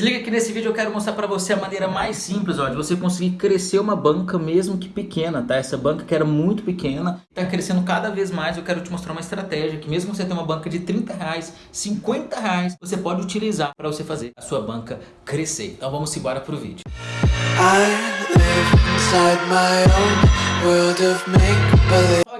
Se liga que nesse vídeo eu quero mostrar pra você a maneira mais simples, ó, de você conseguir crescer uma banca mesmo que pequena, tá? Essa banca que era muito pequena, tá crescendo cada vez mais, eu quero te mostrar uma estratégia que mesmo você ter uma banca de 30 reais, 50 reais, você pode utilizar para você fazer a sua banca crescer. Então vamos embora pro vídeo. I live my own world of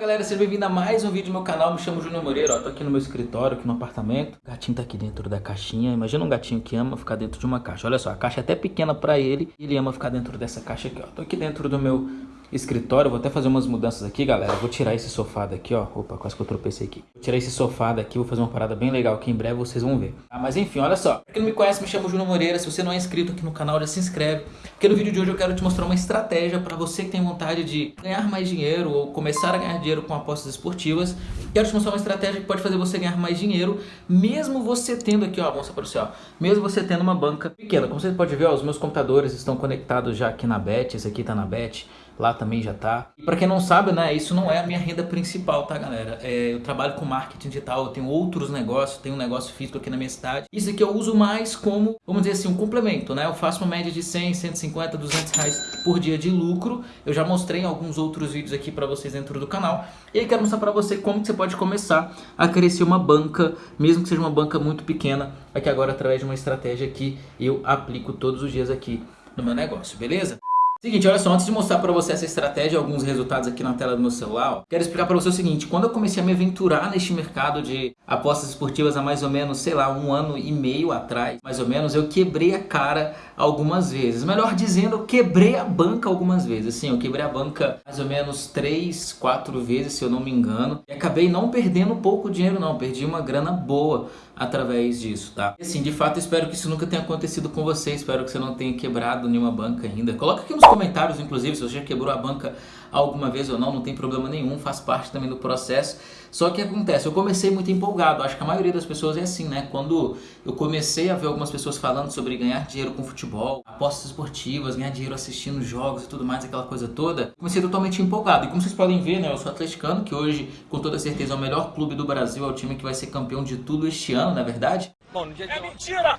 galera, seja bem-vindo a mais um vídeo do meu canal, me chamo Júnior Moreira, ó, tô aqui no meu escritório, aqui no apartamento, o gatinho tá aqui dentro da caixinha, imagina um gatinho que ama ficar dentro de uma caixa, olha só, a caixa é até pequena pra ele, ele ama ficar dentro dessa caixa aqui, ó, tô aqui dentro do meu escritório. Vou até fazer umas mudanças aqui, galera. Vou tirar esse sofá daqui, ó. Opa, quase que eu tropecei aqui. Vou tirar esse sofá daqui, vou fazer uma parada bem legal que em breve vocês vão ver. Ah, mas enfim, olha só. Pra quem não me conhece, me chamo Júnior Moreira. Se você não é inscrito aqui no canal, já se inscreve. Porque no vídeo de hoje eu quero te mostrar uma estratégia para você que tem vontade de ganhar mais dinheiro ou começar a ganhar dinheiro com apostas esportivas. Quero te mostrar uma estratégia que pode fazer você ganhar mais dinheiro, mesmo você tendo aqui, ó, mostrar para você, ó. Mesmo você tendo uma banca pequena. Como você pode ver, ó, os meus computadores estão conectados já aqui na Bet. Esse aqui tá na Bet lá também já tá. E para quem não sabe, né, isso não é a minha renda principal, tá, galera? É, eu trabalho com marketing digital, eu tenho outros negócios, tenho um negócio físico aqui na minha cidade. Isso aqui eu uso mais como, vamos dizer assim, um complemento, né? Eu faço uma média de 100, 150, 200 reais por dia de lucro. Eu já mostrei alguns outros vídeos aqui para vocês dentro do canal. E aí quero mostrar para você como que você pode começar a crescer uma banca, mesmo que seja uma banca muito pequena, aqui agora através de uma estratégia que eu aplico todos os dias aqui no meu negócio, beleza? Seguinte, olha só, antes de mostrar para você essa estratégia alguns resultados aqui na tela do meu celular, ó, quero explicar para você o seguinte, quando eu comecei a me aventurar neste mercado de apostas esportivas há mais ou menos, sei lá, um ano e meio atrás, mais ou menos, eu quebrei a cara algumas vezes. Melhor dizendo, eu quebrei a banca algumas vezes. Assim, eu quebrei a banca mais ou menos três, quatro vezes, se eu não me engano, e acabei não perdendo pouco dinheiro não, perdi uma grana boa através disso, tá? Assim, de fato, espero que isso nunca tenha acontecido com você, espero que você não tenha quebrado nenhuma banca ainda. Coloca aqui nos comentários, inclusive, se você já quebrou a banca alguma vez ou não, não tem problema nenhum, faz parte também do processo. Só que acontece, eu comecei muito empolgado, acho que a maioria das pessoas é assim, né? Quando eu comecei a ver algumas pessoas falando sobre ganhar dinheiro com futebol, apostas esportivas, ganhar dinheiro assistindo jogos e tudo mais, aquela coisa toda, comecei totalmente empolgado. E como vocês podem ver, né, eu sou atleticano, que hoje, com toda certeza, é o melhor clube do Brasil, é o time que vai ser campeão de tudo este ano, na é verdade? Bom, no dia de... É mentira!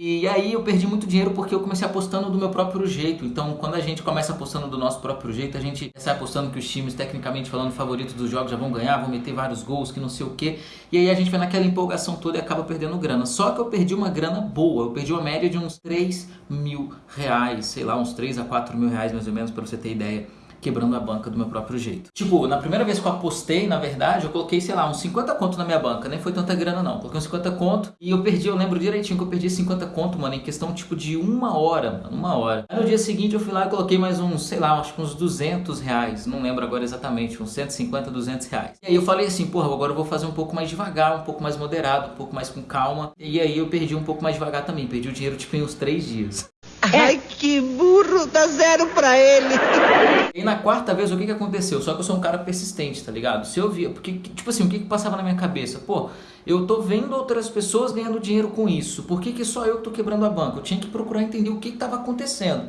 E aí eu perdi muito dinheiro porque eu comecei apostando do meu próprio jeito. Então, quando a gente começa apostando do nosso próprio jeito, a gente sai apostando que os times, tecnicamente falando, favoritos dos jogos já vão ganhar, vão meter vários gols, que não sei o que. E aí a gente vai naquela empolgação toda e acaba perdendo grana. Só que eu perdi uma grana boa. Eu perdi uma média de uns 3 mil reais, sei lá, uns 3 a 4 mil reais mais ou menos, para você ter ideia quebrando a banca do meu próprio jeito. Tipo, na primeira vez que eu apostei, na verdade, eu coloquei, sei lá, uns 50 conto na minha banca. Nem foi tanta grana, não. Coloquei uns 50 conto e eu perdi, eu lembro direitinho que eu perdi 50 conto, mano, em questão, tipo, de uma hora, mano, uma hora. Aí no dia seguinte eu fui lá e coloquei mais uns, sei lá, acho que uns 200 reais. Não lembro agora exatamente, uns 150, 200 reais. E aí eu falei assim, porra, agora eu vou fazer um pouco mais devagar, um pouco mais moderado, um pouco mais com calma. E aí eu perdi um pouco mais devagar também. Perdi o dinheiro, tipo, em uns 3 dias. Ai, que burro, dá zero pra ele. E na quarta vez, o que que aconteceu? Só que eu sou um cara persistente, tá ligado? Se eu via, porque, tipo assim, o que que passava na minha cabeça? Pô, eu tô vendo outras pessoas ganhando dinheiro com isso, por que que só eu tô quebrando a banca? Eu tinha que procurar entender o que que tava acontecendo.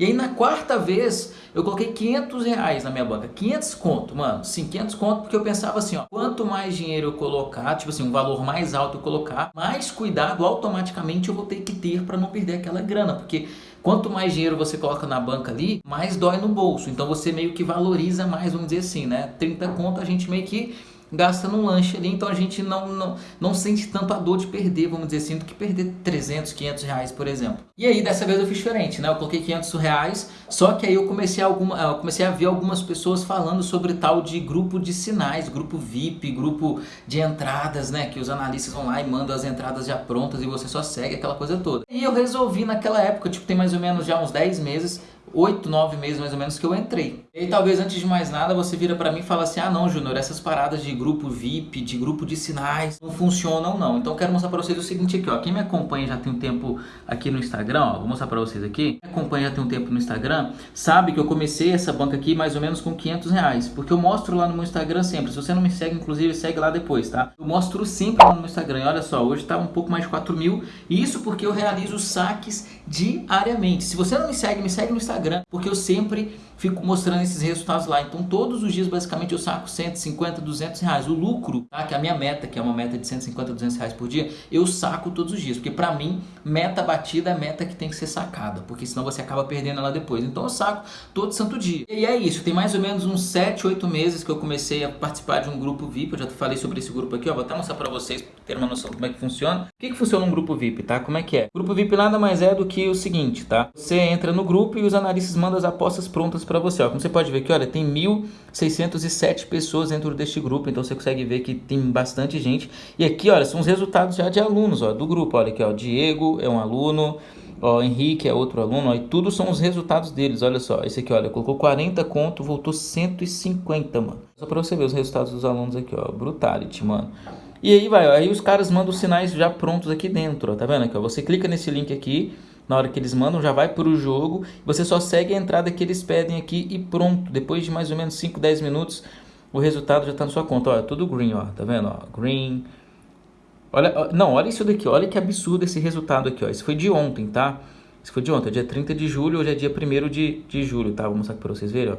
E aí na quarta vez, eu coloquei 500 reais na minha banca. 500 conto, mano. Sim, 500 conto, porque eu pensava assim, ó. Quanto mais dinheiro eu colocar, tipo assim, um valor mais alto eu colocar, mais cuidado automaticamente eu vou ter que ter para não perder aquela grana. Porque quanto mais dinheiro você coloca na banca ali, mais dói no bolso. Então você meio que valoriza mais, vamos dizer assim, né? 30 conto a gente meio que gasta num lanche ali, então a gente não, não, não sente tanto a dor de perder, vamos dizer assim, do que perder 300, 500 reais, por exemplo. E aí, dessa vez eu fiz diferente, né? Eu coloquei 500 reais, só que aí eu comecei alguma, eu comecei a ver algumas pessoas falando sobre tal de grupo de sinais, grupo VIP, grupo de entradas, né? Que os analistas vão lá e mandam as entradas já prontas e você só segue aquela coisa toda. E eu resolvi naquela época, tipo, tem mais ou menos já uns 10 meses, oito, nove meses mais ou menos que eu entrei. E talvez antes de mais nada você vira para mim e fala assim, ah não Júnior, essas paradas de grupo VIP, de grupo de sinais, não funcionam não. Então eu quero mostrar para vocês o seguinte aqui, ó. Quem me acompanha já tem um tempo aqui no Instagram, ó, vou mostrar para vocês aqui. Quem me acompanha já tem um tempo no Instagram, sabe que eu comecei essa banca aqui mais ou menos com 500 reais, porque eu mostro lá no meu Instagram sempre. Se você não me segue, inclusive, segue lá depois, tá? Eu mostro sempre lá no meu Instagram. E olha só, hoje tá um pouco mais de 4 mil, e isso porque eu realizo saques diariamente. Se você não me segue, me segue no Instagram Instagram, porque eu sempre fico mostrando esses resultados lá. Então, todos os dias, basicamente, eu saco 150, 200 reais. O lucro, tá? que é a minha meta, que é uma meta de 150, 200 reais por dia, eu saco todos os dias. Porque, para mim, meta batida é meta que tem que ser sacada, porque senão você acaba perdendo ela depois. Então, eu saco todo santo dia. E é isso. Tem mais ou menos uns 7, 8 meses que eu comecei a participar de um grupo VIP. Eu já falei sobre esse grupo aqui, ó. Vou até mostrar para vocês, ter uma noção como é que funciona. O que, que funciona um grupo VIP, tá? Como é que é? O grupo VIP nada mais é do que o seguinte, tá? Você entra no grupo e os analistas mandam as apostas prontas para você, ó. Como você pode ver aqui, olha, tem 1.607 pessoas dentro deste grupo, então você consegue ver que tem bastante gente. E aqui, olha, são os resultados já de alunos, ó, do grupo. Olha aqui, ó, Diego é um aluno, ó, Henrique é outro aluno, ó, e tudo são os resultados deles, olha só. Esse aqui, olha, colocou 40 conto, voltou 150, mano. Só para você ver os resultados dos alunos aqui, ó, Brutality, mano. E aí vai, ó, aí os caras mandam os sinais já prontos aqui dentro, ó, tá vendo aqui, ó? Você clica nesse link aqui, na hora que eles mandam, já vai para o jogo, você só segue a entrada que eles pedem aqui e pronto. Depois de mais ou menos 5, 10 minutos, o resultado já está na sua conta. É tudo green, ó, tá vendo? Ó, green. Olha, não, olha isso daqui, olha que absurdo esse resultado aqui, ó. Isso foi de ontem, tá? Isso foi de ontem, é dia 30 de julho, hoje é dia 1 de, de julho, tá? Vou mostrar aqui para vocês verem, ó.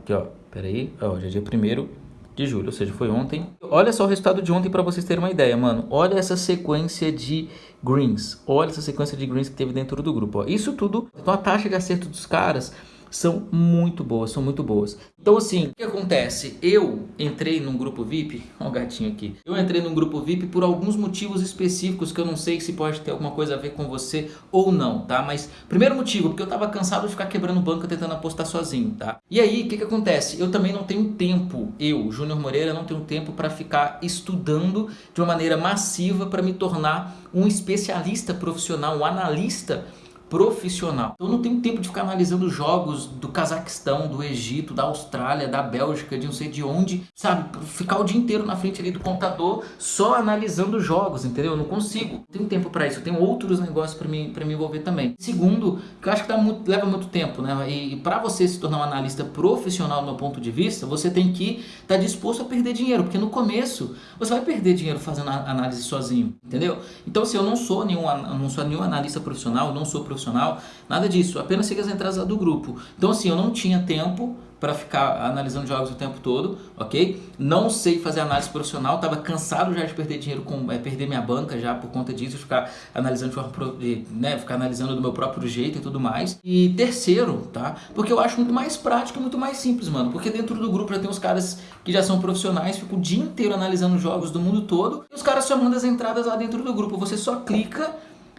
Aqui, ó, pera aí, ó, hoje é dia 1 de julho, ou seja, foi ontem. Olha só o resultado de ontem para vocês terem uma ideia, mano. Olha essa sequência de greens. Olha essa sequência de greens que teve dentro do grupo. Ó. Isso tudo, então a taxa de acerto dos caras são muito boas, são muito boas. Então assim, o que acontece? Eu entrei num grupo VIP, ó o gatinho aqui. Eu entrei num grupo VIP por alguns motivos específicos que eu não sei se pode ter alguma coisa a ver com você ou não, tá? Mas primeiro motivo, porque eu tava cansado de ficar quebrando banca tentando apostar sozinho, tá? E aí, o que que acontece? Eu também não tenho tempo, eu, Júnior Moreira, não tenho tempo para ficar estudando de uma maneira massiva para me tornar um especialista profissional, um analista profissional. Eu não tenho tempo de ficar analisando jogos do Cazaquistão, do Egito, da Austrália, da Bélgica, de não sei de onde, sabe? Ficar o dia inteiro na frente ali do computador só analisando jogos, entendeu? Eu não consigo. Não tenho tempo para isso. Eu tenho outros negócios para pra me envolver também. Segundo, que eu acho que dá muito, leva muito tempo, né? E, e para você se tornar um analista profissional, do meu ponto de vista, você tem que estar tá disposto a perder dinheiro, porque no começo você vai perder dinheiro fazendo análise sozinho, entendeu? Então, se eu não sou nenhum, não sou nenhum analista profissional, não sou profissional profissional, nada disso, apenas siga as entradas do grupo. Então assim, eu não tinha tempo para ficar analisando jogos o tempo todo, ok? Não sei fazer análise profissional, estava cansado já de perder dinheiro com é, perder minha banca já por conta disso, ficar analisando de forma, né, ficar analisando do meu próprio jeito e tudo mais. E terceiro, tá? Porque eu acho muito mais prático, muito mais simples, mano. Porque dentro do grupo já tem os caras que já são profissionais, ficam o dia inteiro analisando jogos do mundo todo, e os caras só mandam as entradas lá dentro do grupo. Você só clica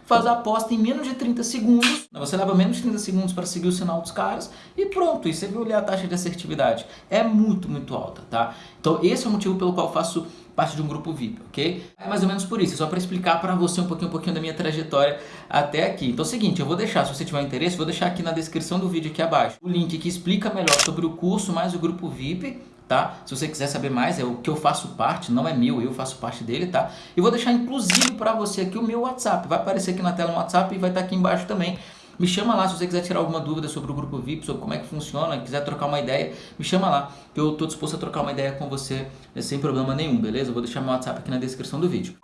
faz a aposta em menos de 30 segundos. Você leva menos de 30 segundos para seguir o sinal dos caras e pronto. E você viu ali a taxa de assertividade. É muito, muito alta, tá? Então esse é o motivo pelo qual eu faço parte de um grupo VIP, ok? É mais ou menos por isso, só para explicar para você um pouquinho, um pouquinho da minha trajetória até aqui. Então é o seguinte, eu vou deixar, se você tiver interesse, vou deixar aqui na descrição do vídeo aqui abaixo o link que explica melhor sobre o curso mais o grupo VIP, tá? Se você quiser saber mais, é o que eu faço parte, não é meu, eu faço parte dele, tá? E vou deixar inclusive para você aqui o meu WhatsApp. Vai aparecer aqui na tela um WhatsApp e vai estar tá aqui embaixo também. Me chama lá se você quiser tirar alguma dúvida sobre o grupo VIP, sobre como é que funciona, quiser trocar uma ideia, me chama lá, que eu estou disposto a trocar uma ideia com você sem problema nenhum, beleza? Eu vou deixar meu WhatsApp aqui na descrição do vídeo.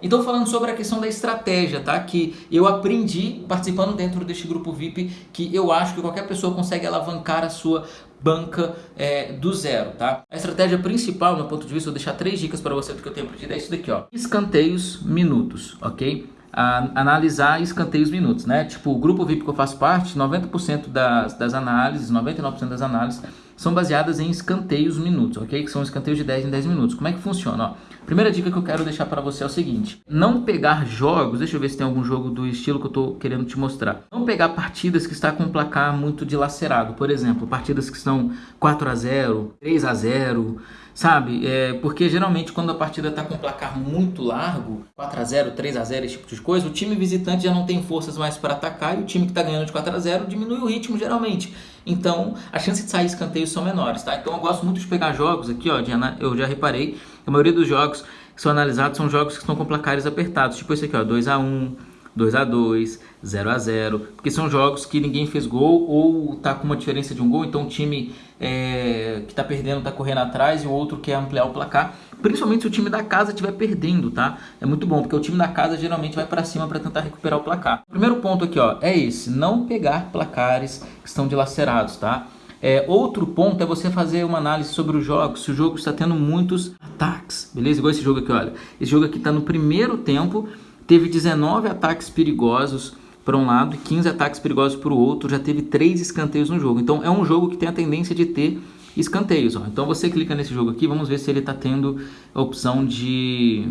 Então falando sobre a questão da estratégia, tá? Que eu aprendi participando dentro deste grupo VIP, que eu acho que qualquer pessoa consegue alavancar a sua banca é, do zero, tá? A estratégia principal, no meu ponto de vista, vou deixar três dicas para você do que eu tenho aprendido, é isso daqui, ó. Escanteios minutos, ok? A, analisar escanteios minutos, né? Tipo, o grupo VIP que eu faço parte, 90% das, das análises, 99% das análises são baseadas em escanteios minutos, ok? Que são escanteios de 10 em 10 minutos. Como é que funciona? Ó, primeira dica que eu quero deixar para você é o seguinte: não pegar jogos, deixa eu ver se tem algum jogo do estilo que eu estou querendo te mostrar. Não pegar partidas que está com um placar muito dilacerado, por exemplo, partidas que estão 4 a 0, 3 a 0, sabe? É, porque geralmente quando a partida está com um placar muito largo, 4 a 0, 3 a 0, esse tipo de coisa, o time visitante já não tem forças mais para atacar e o time que está ganhando de 4 a 0 diminui o ritmo geralmente. Então, a chance de sair escanteios são menores, tá? Então, eu gosto muito de pegar jogos aqui, ó, eu já reparei, a maioria dos jogos que são analisados são jogos que estão com placares apertados, tipo esse aqui, ó, 2 a 1, 2 a 2 0 a 0 porque são jogos que ninguém fez gol ou tá com uma diferença de um gol, então o time é, que tá perdendo tá correndo atrás e o outro quer ampliar o placar. Principalmente se o time da casa estiver perdendo, tá? É muito bom, porque o time da casa geralmente vai para cima para tentar recuperar o placar. Primeiro ponto aqui, ó, é esse, não pegar placares que estão dilacerados, tá? É, outro ponto é você fazer uma análise sobre o jogo, se o jogo está tendo muitos ataques, beleza? Igual esse jogo aqui, olha. Esse jogo aqui está no primeiro tempo, teve 19 ataques perigosos para um lado e 15 ataques perigosos para o outro, já teve 3 escanteios no jogo. Então é um jogo que tem a tendência de ter escanteios. Ó. Então você clica nesse jogo aqui, vamos ver se ele está tendo a opção de...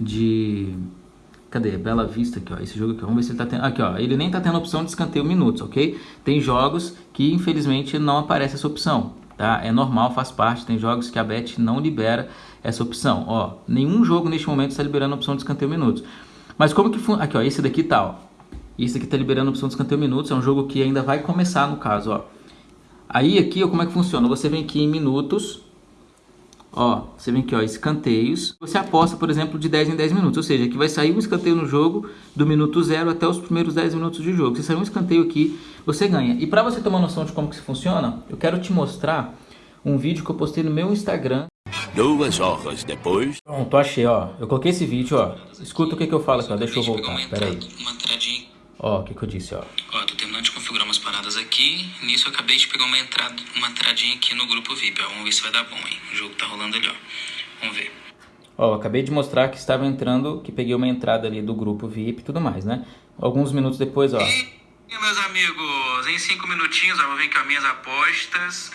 de Cadê? Bela Vista aqui, ó. Esse jogo aqui, vamos ver se ele tá tendo. Aqui, ó. Ele nem tá tendo a opção de escanteio minutos, ok? Tem jogos que infelizmente não aparece essa opção, tá? É normal, faz parte. Tem jogos que a Bet não libera essa opção, ó. Nenhum jogo neste momento está liberando a opção de escanteio minutos. Mas como que? Aqui, ó. Esse daqui tá, ó. Esse aqui tá liberando a opção de escanteio minutos. É um jogo que ainda vai começar no caso, ó. Aí aqui, ó, como é que funciona? Você vem aqui em minutos Ó, você vem aqui, ó, escanteios. Você aposta, por exemplo, de 10 em 10 minutos. Ou seja, que vai sair um escanteio no jogo do minuto 0 até os primeiros 10 minutos de jogo. Se sair um escanteio aqui, você ganha. E para você ter uma noção de como que isso funciona, eu quero te mostrar um vídeo que eu postei no meu Instagram. Duas horas depois. Pronto, achei, ó. Eu coloquei esse vídeo, ó. Escuta o que, que eu falo aqui, ó. Deixa eu voltar. Pera aí. Ó, o que, que eu disse, ó. Ó, tô terminando de configurar umas paradas aqui. Nisso eu acabei de pegar uma entrada, uma entradinha aqui no grupo VIP, ó. Vamos ver se vai dar bom, hein? O jogo tá rolando ali, ó. Vamos ver. Ó, acabei de mostrar que estava entrando, que peguei uma entrada ali do grupo VIP e tudo mais, né? Alguns minutos depois, ó. E, meus amigos, em cinco minutinhos, ó, vou ver aqui as minhas apostas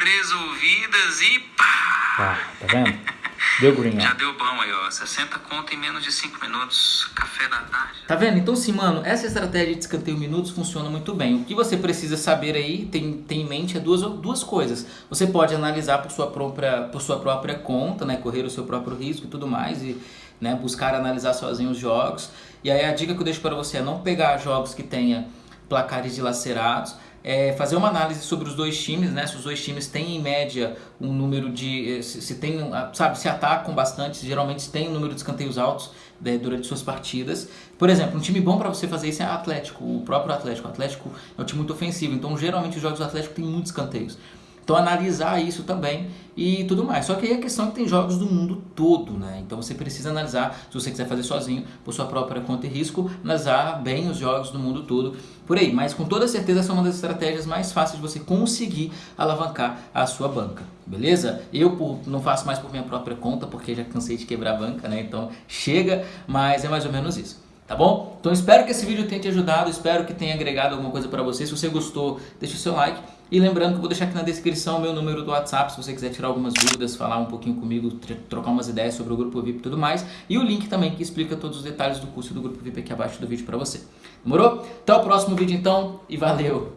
resolvidas e pá! Tá, tá vendo? Deu green, Já deu bom aí, ó. 60 conto em menos de 5 minutos. Café da tarde. Tá vendo? Então, sim, mano, essa estratégia de escanteio minutos funciona muito bem. O que você precisa saber aí, tem, tem em mente, é duas, duas coisas. Você pode analisar por sua, própria, por sua própria conta, né? Correr o seu próprio risco e tudo mais. E né, buscar analisar sozinho os jogos. E aí a dica que eu deixo para você é não pegar jogos que tenha placares dilacerados é, fazer uma análise sobre os dois times, né? Se os dois times têm em média um número de. Eh, se, se tem, sabe, se atacam bastante, geralmente tem um número de escanteios altos né, durante suas partidas. Por exemplo, um time bom para você fazer isso é o Atlético, o próprio Atlético. O Atlético é um time muito ofensivo, então geralmente os jogos do Atlético tem muitos escanteios. Então analisar isso também e tudo mais. Só que aí a questão é que tem jogos do mundo todo, né? Então você precisa analisar, se você quiser fazer sozinho, por sua própria conta e risco, analisar bem os jogos do mundo todo por aí. Mas com toda certeza essa é uma das estratégias mais fáceis de você conseguir alavancar a sua banca, beleza? Eu por, não faço mais por minha própria conta, porque já cansei de quebrar a banca, né? Então chega, mas é mais ou menos isso. Tá bom? Então espero que esse vídeo tenha te ajudado, espero que tenha agregado alguma coisa para você. Se você gostou, deixa o seu like. E lembrando que eu vou deixar aqui na descrição o meu número do WhatsApp, se você quiser tirar algumas dúvidas, falar um pouquinho comigo, trocar umas ideias sobre o Grupo VIP e tudo mais. E o link também que explica todos os detalhes do curso do Grupo VIP aqui abaixo do vídeo para você. Demorou? Até o próximo vídeo então e valeu!